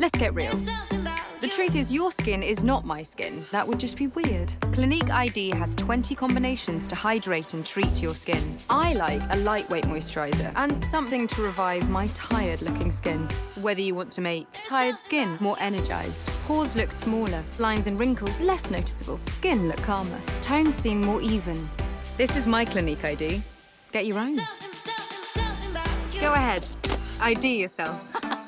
Let's get real. The truth is, your skin is not my skin. That would just be weird. Clinique ID has 20 combinations to hydrate and treat your skin. I like a lightweight moisturizer and something to revive my tired-looking skin. Whether you want to make tired skin more energized, pores look smaller, lines and wrinkles less noticeable, skin look calmer, tones seem more even. This is my Clinique ID. Get your own. Go ahead. ID yourself.